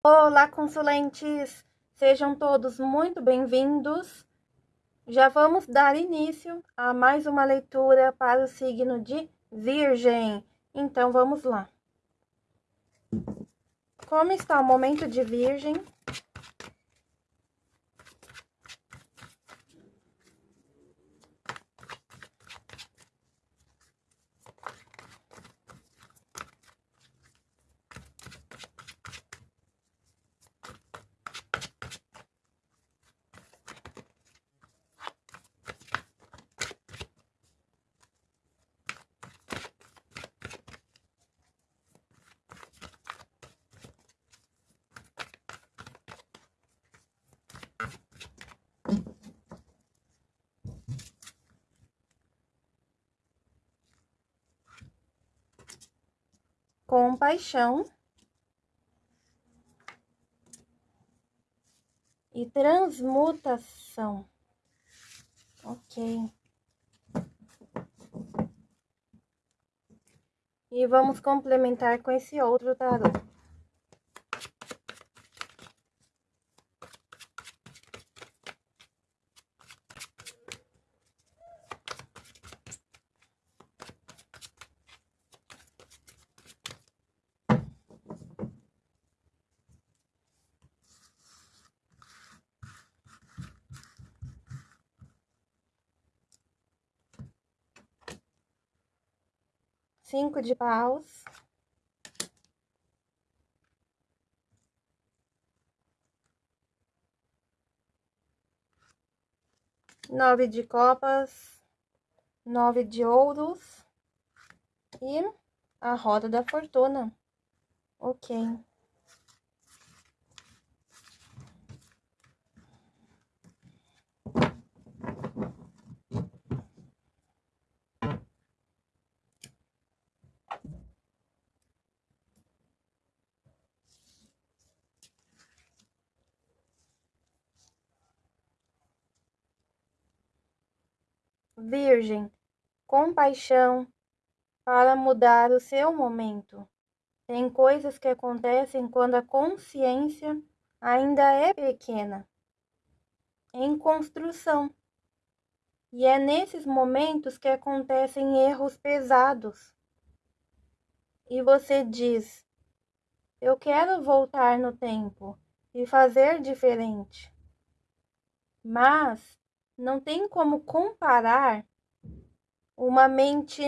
Olá, consulentes! Sejam todos muito bem-vindos. Já vamos dar início a mais uma leitura para o signo de Virgem. Então, vamos lá. Como está o momento de Virgem? Compaixão e transmutação. Ok. E vamos complementar com esse outro tarô. Cinco de paus. Nove de copas, nove de ouros e a roda da fortuna. Ok. Virgem, compaixão para mudar o seu momento. Tem coisas que acontecem quando a consciência ainda é pequena, em construção. E é nesses momentos que acontecem erros pesados. E você diz: Eu quero voltar no tempo e fazer diferente. Mas não tem como comparar uma mente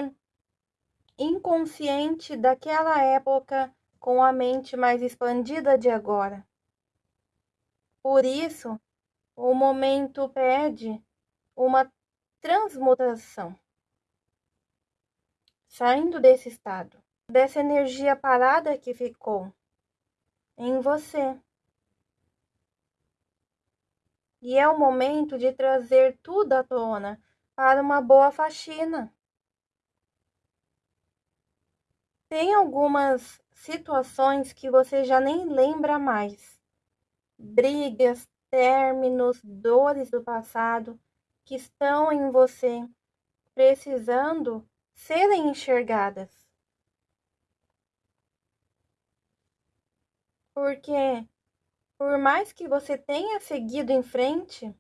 inconsciente daquela época com a mente mais expandida de agora. Por isso, o momento pede uma transmutação. Saindo desse estado, dessa energia parada que ficou em você. E é o momento de trazer tudo à tona para uma boa faxina. Tem algumas situações que você já nem lembra mais. Brigas, términos, dores do passado que estão em você, precisando serem enxergadas. Porque por mais que você tenha seguido em frente,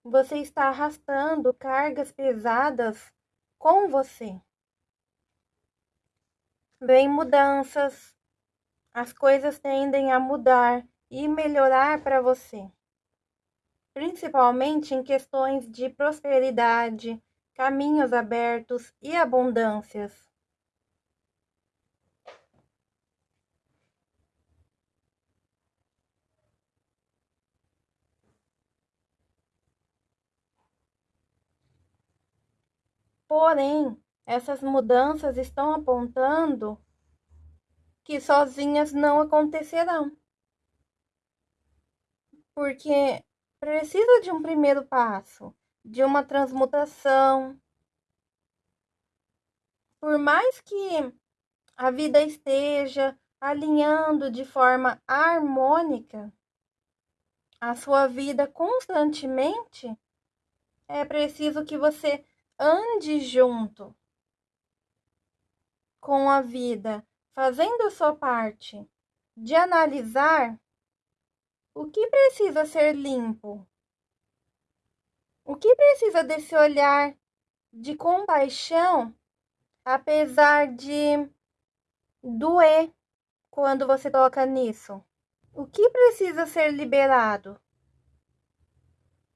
você está arrastando cargas pesadas com você. Vem mudanças, as coisas tendem a mudar e melhorar para você, principalmente em questões de prosperidade, caminhos abertos e abundâncias. Porém, essas mudanças estão apontando que sozinhas não acontecerão. Porque precisa de um primeiro passo, de uma transmutação. Por mais que a vida esteja alinhando de forma harmônica a sua vida constantemente, é preciso que você ande junto com a vida, fazendo sua parte de analisar O que precisa ser limpo? O que precisa desse olhar de compaixão, apesar de doer quando você toca nisso? O que precisa ser liberado?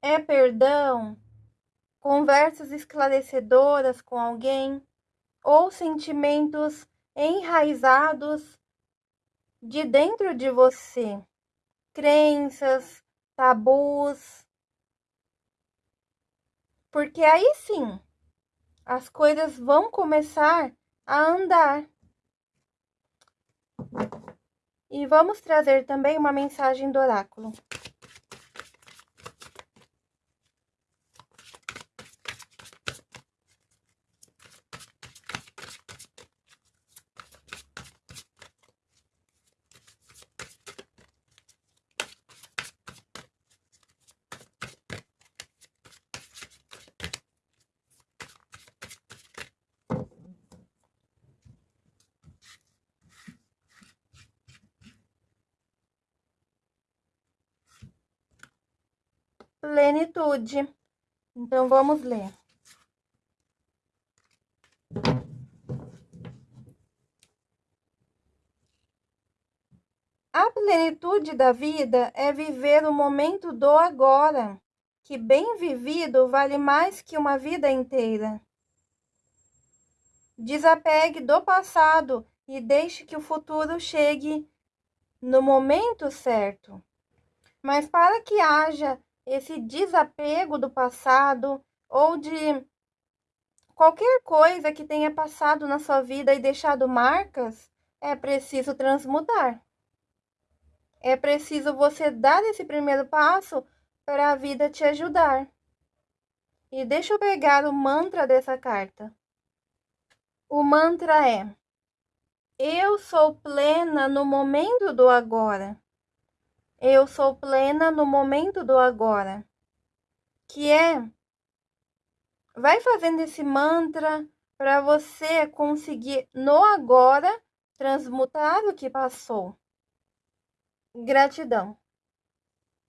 É perdão? Conversas esclarecedoras com alguém? Ou sentimentos enraizados de dentro de você? Crenças, tabus, porque aí sim as coisas vão começar a andar. E vamos trazer também uma mensagem do oráculo. Plenitude. Então, vamos ler. A plenitude da vida é viver o momento do agora, que bem vivido vale mais que uma vida inteira. Desapegue do passado e deixe que o futuro chegue no momento certo. Mas para que haja esse desapego do passado ou de qualquer coisa que tenha passado na sua vida e deixado marcas, é preciso transmutar. É preciso você dar esse primeiro passo para a vida te ajudar. E deixa eu pegar o mantra dessa carta. O mantra é: Eu sou plena no momento do agora. Eu sou plena no momento do agora. Que é vai fazendo esse mantra para você conseguir no agora transmutar o que passou. Gratidão.